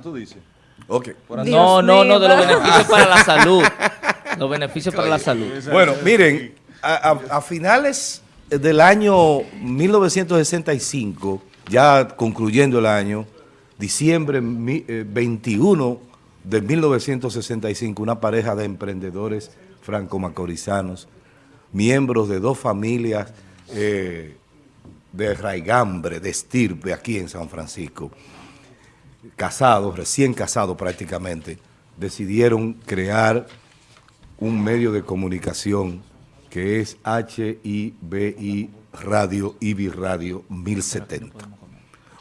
tú dices. Ok. No, no, no, de los beneficios para la salud. Los beneficios para la salud. Bueno, miren, a, a- a finales del año 1965, ya concluyendo el año, diciembre mi- eh, 21 de 1965, una pareja de emprendedores franco-macorizanos, miembros de dos familias eh, de raigambre, de estirpe, aquí en San Francisco, casados, recién casados prácticamente, decidieron crear un medio de comunicación que es HIBI Radio, IBI Radio 1070.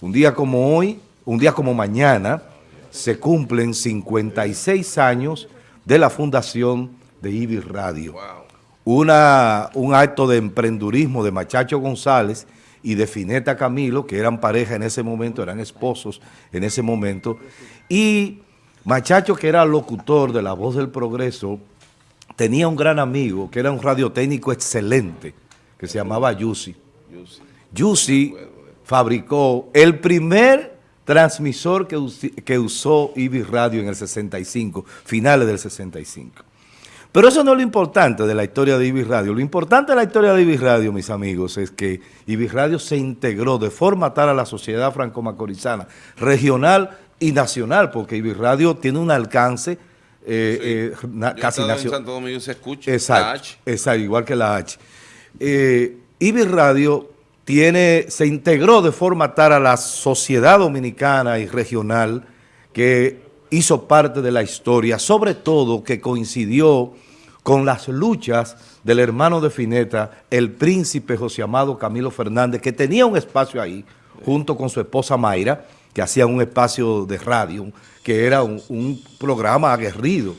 Un día como hoy, un día como mañana, se cumplen 56 años de la fundación de IBI Radio. Una, un acto de emprendurismo de Machacho González y de Fineta Camilo, que eran pareja en ese momento, eran esposos en ese momento, y Machacho, que era locutor de La Voz del Progreso, tenía un gran amigo, que era un radiotécnico excelente, que se llamaba Yusi. Yusi fabricó el primer transmisor que, usó IBI Radio en el 65, finales del 65. Pero eso no es lo importante de la historia de IBI Radio. Lo importante de la historia de IBI Radio, mis amigos, es que IBI Radio se integró de forma tal a la sociedad franco-macorizana, regional y nacional, porque IBI Radio tiene un alcance eh, eh, na- Yo casi nacional. Santo Domingo se escucha. Exacto, la H. exacto, igual que la H. Eh, IBI Radio tiene, se integró de forma tal a la sociedad dominicana y regional que hizo parte de la historia, sobre todo que coincidió con las luchas del hermano de Fineta, el príncipe José Amado Camilo Fernández, que tenía un espacio ahí, junto con su esposa Mayra, que hacía un espacio de radio, que era un, programa aguerrido.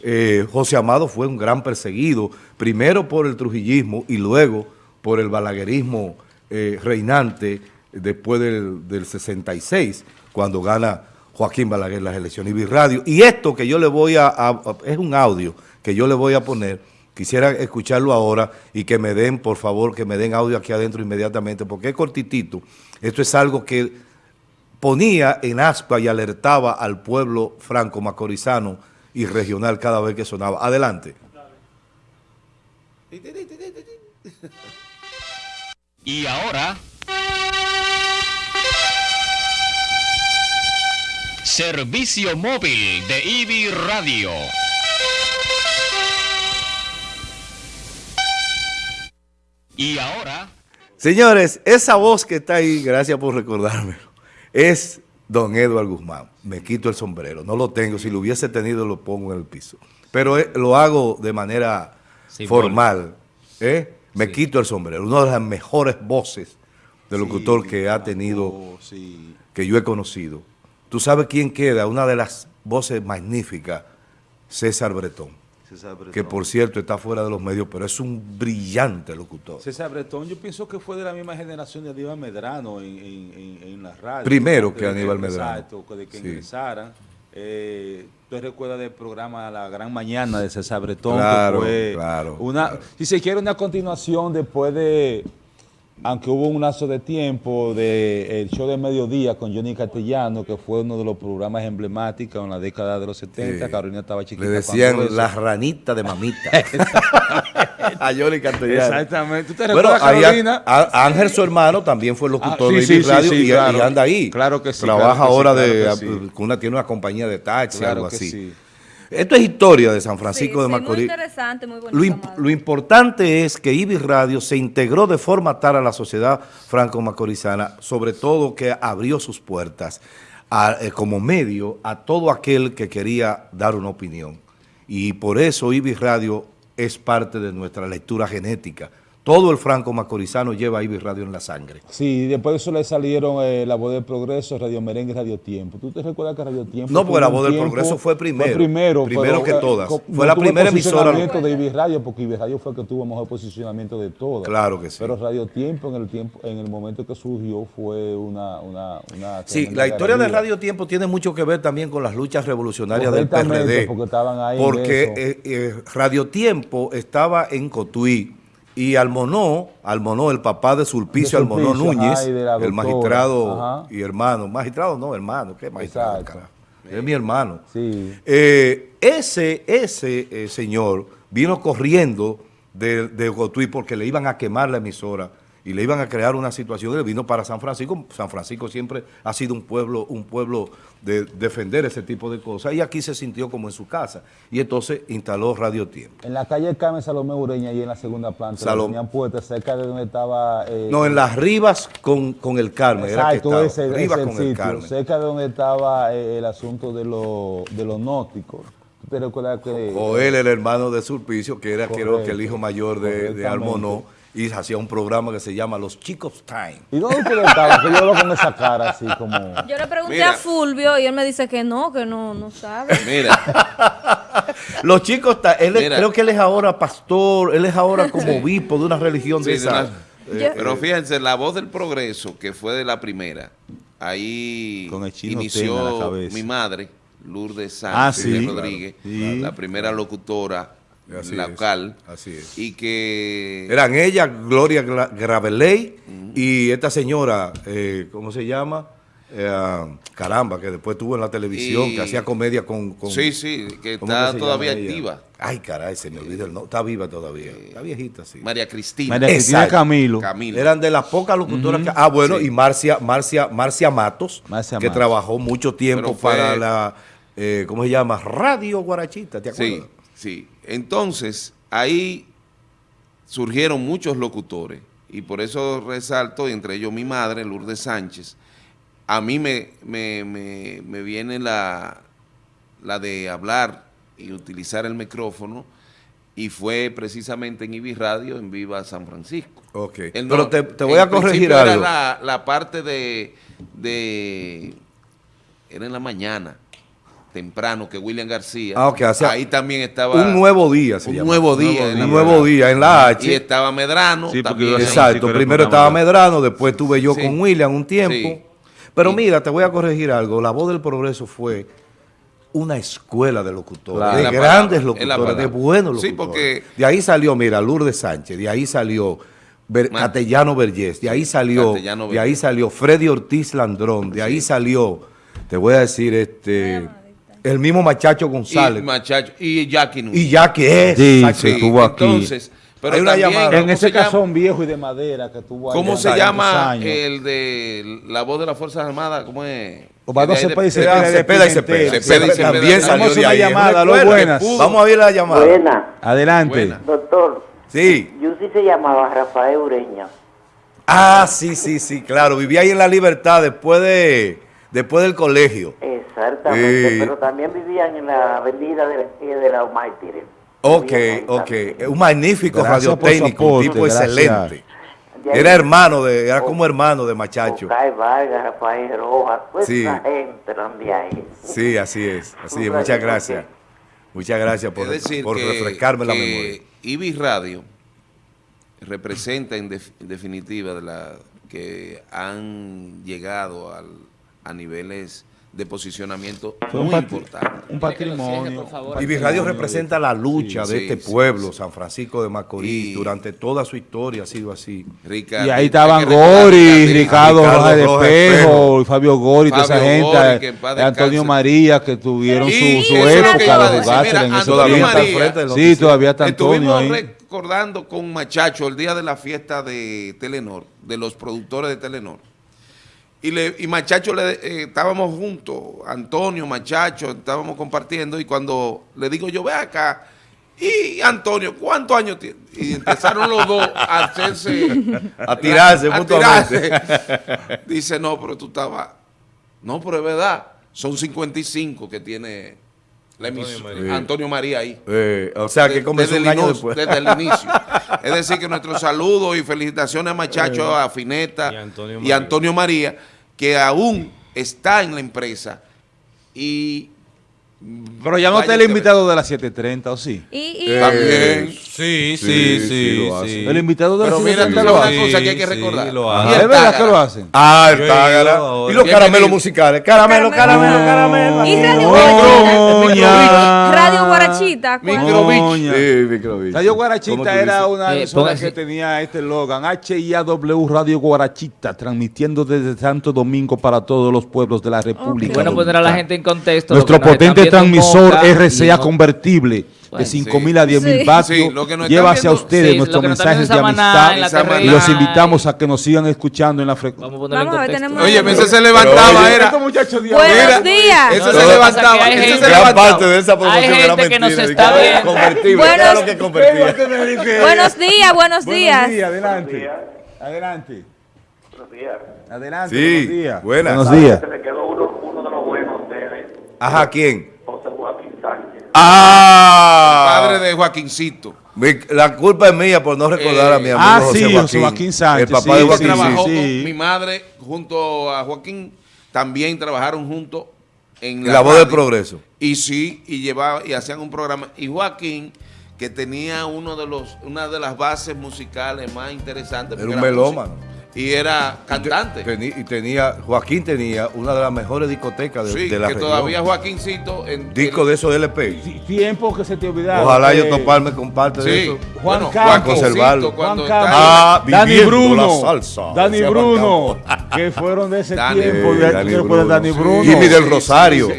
Eh, José Amado fue un gran perseguido, primero por el trujillismo y luego por el balaguerismo eh, reinante después del, del 66, cuando gana Joaquín Balaguer las elecciones y Radio. Y esto que yo le voy a, a- a- es un audio que yo le voy a poner, quisiera escucharlo ahora y que me den, por favor, que me den audio aquí adentro inmediatamente, porque es cortitito. Esto es algo que ponía en aspa y alertaba al pueblo franco-macorizano y regional cada vez que sonaba. Adelante. Y ahora... Servicio móvil de IBI Radio. Y ahora... Señores, esa voz que está ahí, gracias por recordármelo, es don Eduardo Guzmán. Me quito el sombrero, no lo tengo, si lo hubiese tenido lo pongo en el piso. Pero eh, lo hago de manera formal. ¿eh? Me quito el sombrero, una de las mejores voces de locutor que ha tenido, sí. que yo he conocido. ¿Tú sabes quién queda? Una de las voces magníficas, César Bretón, César Bretón. que por cierto está fuera de los medios, pero es un brillante locutor. César Bretón, yo pienso que fue de la misma generación de Aníbal Medrano en, en, en, en la radio. Primero que Aníbal Medrano. Exacto, de que Sí. ingresaran. Eh, ¿Tú recuerdas del programa La Gran Mañana de César Bretón? Claro, que fue claro, Una, claro. Si se quiere una continuación después de, aunque hubo un lazo de tiempo, de el show de mediodía con Johnny Castellano, que fue uno de los programas emblemáticos en la década de los 70. Sí. Carolina estaba chiquita. Le decían la ranita de mamita. a Johnny Castellano. Exactamente. ¿Tú te Bueno, recuerdas, Carolina? a- a- Ángel, su hermano, también fue locutor Ah, de sí, IBI sí, Radio y, claro. y anda ahí. Claro que sí, Trabaja claro que sí, ahora claro de, que con una, tiene una compañía de taxi, algo que así. Esto es historia de San Francisco Sí, de sí, Macorís. Muy interesante, muy bonito. Lo, imp- lo importante es que IBI Radio se integró de forma tal a la sociedad franco-macorizana, sobre todo que abrió sus puertas a- eh, como medio a todo aquel que quería dar una opinión. Y por eso IBI Radio es parte de nuestra lectura genética. Todo el franco-macorizano lleva IBI Radio en la sangre. Sí, después de eso le salieron eh, La Voz del Progreso, Radio Merengue, Radio Tiempo. ¿Tú te recuerdas que Radio Tiempo? No, porque La Voz del Progreso fue primero. primero, Primero pero, que todas. co- Fue la primera emisora- de Ibi Radio, porque Ibi Radio fue el que tuvo mejor posicionamiento de todas. Claro que sí. Pero Radio Tiempo, en el tiempo, en el momento que surgió, fue una... una, una Sí, la historia de. Radio Tiempo tiene mucho que ver también con las luchas revolucionarias del PRD. porque estaban ahí Porque eh, eh, Radio Tiempo estaba en Cotuí y Almonó, Almonó, el papá de Sulpicio, De Almonó Núñez, el magistrado ajá. y hermano, magistrado no, hermano, ¿qué magistrado? Carajo? es mi hermano. Sí. Eh, ese ese eh, señor vino corriendo de, de Cotuí porque le iban a quemar la emisora y le iban a crear una situación. Él vino para San Francisco. San Francisco siempre ha sido un pueblo, un pueblo de defender ese tipo de cosas. Y aquí se sintió como en su casa. Y entonces instaló Radio Tiempo. En la calle Carmen Salomé Ureña, y en la segunda planta, la Salom- tenían puesta cerca de donde estaba... eh, No, en las Rivas con, con el Carmen. era que Exacto, estaba. ese, Rivas ese con el Carmen. cerca de donde estaba eh, el asunto de, lo, de los nóticos. ¿Tú te recuerdas que... O él, el hermano de Sulpicio, que era creo que el hijo mayor de, de. Almonó, y hacía un programa que se llama Los Chicos Time. ¿Y dónde ustedes estaban? Que yo lo con esa cara así como... Yo le pregunté Mira. a Fulvio y él me dice que no, que no, no sabe. Mira, Los chicos, ta- él es- creo que él es ahora pastor, él es ahora como obispo de una religión de Sí, de esa. una- Yo- pero fíjense, la voz del progreso, que fue de la primera, ahí Con el chino inició la mi madre, Lourdes Ah, Sánchez sí. Rodríguez, Sí. la primera locutora Así es, local, así es. y que Eran ella, Gloria Gra- Graveley, y esta señora, eh, ¿cómo se llama? Eh, caramba, que después estuvo en la televisión, Y- que hacía comedia con... con- sí, sí, que ¿cómo está que todavía ella? activa, Ay, caray, se me olvida el nombre. Está viva todavía. Está viejita, sí. María Cristina María Cristina Exacto. Camilo. Camilo. Eran de las pocas locutoras que... Ah, bueno, Sí. y Marcia, Marcia, Marcia Matos, Marcia que Matos. trabajó mucho tiempo fue- para la... eh, ¿Cómo se llama? Radio Guarachita, ¿te acuerdas? Sí, sí. Entonces, ahí surgieron muchos locutores y por eso resalto, entre ellos mi madre, Lourdes Sánchez, a mí me, me, me- me viene la, la de hablar y utilizar el micrófono y fue precisamente en IBI Radio, en Viva San Francisco. Ok. El Pero te, te voy a corregir algo. Era la, la parte de, de... Era en la mañana, temprano, que William García. Ah, ok, o sea, ahí también estaba... Un nuevo día se un llama. nuevo día. en Un nuevo día en la H. Y estaba Medrano Sí, porque también. Exacto, primero estaba. Medrano, después estuve yo Sí. con William un tiempo. Sí. Pero Y- mira, te voy a corregir algo. La voz del progreso fue una escuela de locutores, Claro. de la grandes palabra, locutores, de buenos Sí, locutores. porque- De ahí salió, mira, Lourdes Sánchez, de ahí salió Ver- Man. Catellano Vergés, de ahí salió, de ahí salió Freddy Ortiz Landrón, de ahí salió, te voy a decir, este, el mismo Machacho González. Y, Machacho, y Jackie Núñez. Y ya que es. Sí, estuvo aquí. Entonces, pero Hay una también, llamada. ¿cómo En ese casón viejo y de madera que tuvo ¿Cómo se llama años. el de la voz de las Fuerzas Armadas? ¿Cómo es? Osvaldo Cepeda y Cepeda, Cepeda y Cepeda. También Vamos salió de una ahí. llamada, lo buenas. Vamos a ver la llamada. Buena, Adelante. Buena. doctor. Sí. Yo sí se llamaba Rafael Ureña. Ah, sí, sí, sí, claro. Vivía ahí en La Libertad después de después del colegio. Exactamente, pero también vivían en la avenida de, de la. Ok, Vivían ahí ok. también. Un magnífico Gracias radiotécnico, un tipo gracias. excelente. Era hermano de, era como hermano de Machacho. Ocay Vargas, Rafael Rojas, Sí. esa gente eran de ahí. Sí, así es, así es. Muchas gracias. ok. Muchas gracias por, decir, por que, refrescarme la memoria. IBI Radio representa en, def- en definitiva de la que han llegado al- a niveles de posicionamiento Fue muy importantes. un patrimonio. Y Radio representa la lucha Sí, de sí, este sí, pueblo, sí. San Francisco de Macorís, durante toda su historia ha sido así. Ricardo, Y ahí estaban Gori, Ricardo, Ricardo Rojas de Espejo, Fabio Gori, toda esa gente, Antonio. María, que tuvieron Y su, su eso época de jugarse en frente del Sí, todavía está Antonio Estuvimos ahí. recordando con Machacho el día de la fiesta de Telenor, de los productores de Telenor. Y, le, y Machacho, le, eh, estábamos juntos, Antonio, Machacho, estábamos compartiendo y cuando le digo yo, ve acá, y Antonio, ¿cuántos años tiene? Y empezaron los dos a hacerse... A tirarse a mutuamente. tirarse. Dice, no, pero tú estabas... No, pero es verdad, son 55 que tiene la emisora, Antonio María ahí. Eh, o sea, que comenzó desde un el año inicio, después. Desde el inicio. Es decir, que nuestros saludos y felicitaciones a Machacho, a Fineta Y Antonio y Antonio María, que aún está en la empresa. Y Pero ya no está el invitado de las 7.30, ¿o sí? Y, y- Eh, también. Sí, Sí, sí, sí, sí, sí. El invitado de Pero las mira, 7.30 tú lo sabes hace. una cosa que hay que Sí, recordar. lo Ah, hace. Y el ¿Es verdad que lo hacen? Ah, el Tágara. Y los caramelos musicales. Caramelo, caramelo, caramelo. Y Radio Doña. Radio Guarachita. Coña. Sí, microbichi. Radio ¿Cómo Guarachita era una Eh, emisora que tenía este eslogan, HIAW Radio Guarachita, transmitiendo desde Santo Domingo para todos los pueblos de la República. Bueno, poner a la gente en contexto. Nuestro potente transmisor RCA convertible Bueno, de 5.000 a 10.000 Sí. vatios Sí, lo que nos lleva están hacia viendo- ustedes Sí, nuestros mensajes de amistad Samaná. y los invitamos a que nos sigan escuchando en la frecuencia. Vamos a ponerlo en Vamos a ver, contexto. tenemos- Oye, ese se levantaba, oye, era... Buenos días. Ese se levantaba, ese gente- se levantaba. parte de esa promoción Hay era gente que nos está viendo. Buenos- claro que convertía. Buenos días, buenos Buenos días. días, adelante. Adelante. Buenos días. Adelante, Sí, buenos días. buenas. Buenos días. Se le quedó uno, uno de los buenos ustedes, Ajá, ¿quién? Ah, Padre de Joaquincito. Mi- la culpa es mía por no recordar a mi amigo ah, José sí, Joaquín. José Joaquín Sánchez, El papá sí, de sí, Joaquín. trabajó sí. con mi madre junto a Joaquín, también trabajaron juntos en La voz del progreso. Y sí, y llevaba y hacían un programa. Y Joaquín, que tenía uno de los, una de las bases musicales más interesantes. Era un melómano. Y era cantante. Y tenía, Joaquín tenía una de las mejores discotecas de, sí, de la que región. todavía Joaquincito en Disco de esos LP. Tiempo que se te olvidaba. Ojalá que- yo toparme con parte de eso. Juan bueno, Conservarlo. cuando Juan está- Campos. Ah, Dani Bruno. la salsa, Dani Bruno. Que fueron de ese Dani. tiempo. De, Dani fue Bruno, Dani sí. Bruno. Jimmy del Sí, Rosario. sí,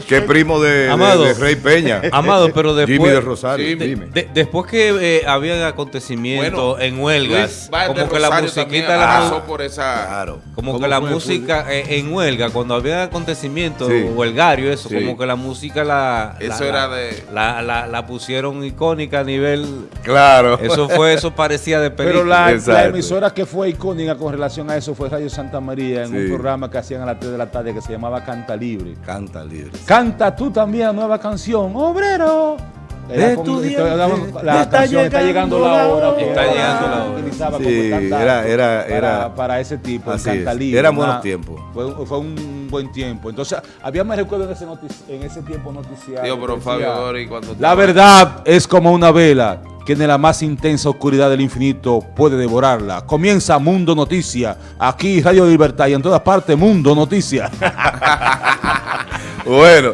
sí. Que es primo de, Amado. de Rey Peña. Amado, pero después, Jimmy del Rosario. Sí, dime. de- después que eh, había acontecimientos Bueno, en huelgas, como que la musiquita, la, pasó mu- por esa... Claro. como ¿Cómo que la música eh, en huelga, cuando había acontecimientos Sí. huelgarios, eso, Sí. como que la música la, Eso la- era de- la, la- la pusieron icónica a nivel, Claro. eso fue, eso parecía de película. Pero la, emisora que fue icónica con relación a eso fue Radio Santa María en Sí. un programa que hacían a las 3 de la tarde que se llamaba Canta Libre. Canta libre. Canta tú también la nueva canción, obrero. De con- tu la, diente, la está canción está llegando la hora. que Está era llegando la hora. utilizaba Sí, como era- era- para, era- para ese tipo, el Así Canta es. Libre. Eran buenos tiempos. Fue, fue un buen tiempo. Entonces, había más recuerdo en ese, notici- en ese tiempo noticiario. Dios, pero que Fabio decía, Dori cuando... La verdad es como una vela que en la más intensa oscuridad del infinito puede devorarla. Comienza Mundo Noticia, aquí Radio Libertad y en todas partes Mundo Noticia. Bueno,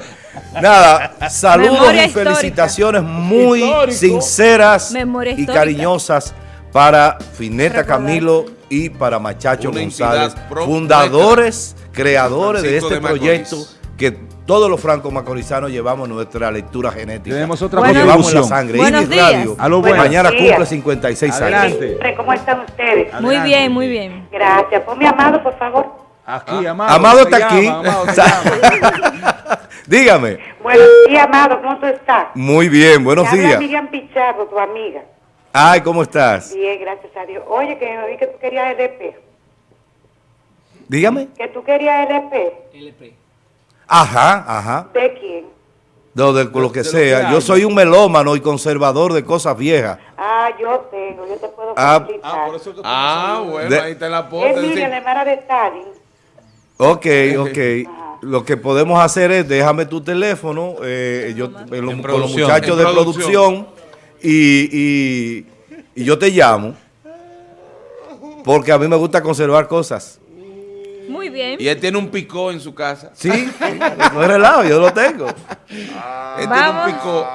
nada, saludos Memoria y histórica. felicitaciones muy Histórico. sinceras y cariñosas para Fineta Recordar. Camilo y para Machacho Una González, fundadores, creadores de este de proyecto que todos los franco-macorizanos llevamos nuestra lectura genética. Tenemos otra Lo Bueno. llevamos en la sangre. Buenos días. Radio, A lo bueno. mañana Buenos cumple días. 56 años. Adelante. ¿Cómo están ustedes? Muy bien, muy bien. Gracias. Ponme amado, por favor. Aquí, Amado. Amado te está aquí. Amado. Dígame. Buenos días, amado. ¿Cómo tú estás? Muy bien, buenos Te habla días. Miriam Pichardo, tu amiga. Ay, ¿cómo estás? Bien, gracias a Dios. Oye, que me vi que tú querías LP. Dígame. Que tú querías LP. Ajá, ajá. ¿De quién? No, de lo que de lo sea. que yo soy un melómano y conservador de cosas viejas. Ah, yo tengo. Yo te puedo Ah, facilitar. Ah, bueno, De- ahí está la es posta. Miriam, la hermana de Stalin. Ok, ok. Lo que podemos hacer es, déjame tu teléfono eh, yo, eh, lo- con los muchachos de producción. producción y, y- y yo te llamo. Porque a mí me gusta conservar cosas. Muy bien. Y él tiene un picó en su casa. Sí, no es relajo, yo lo tengo. Él tiene un picó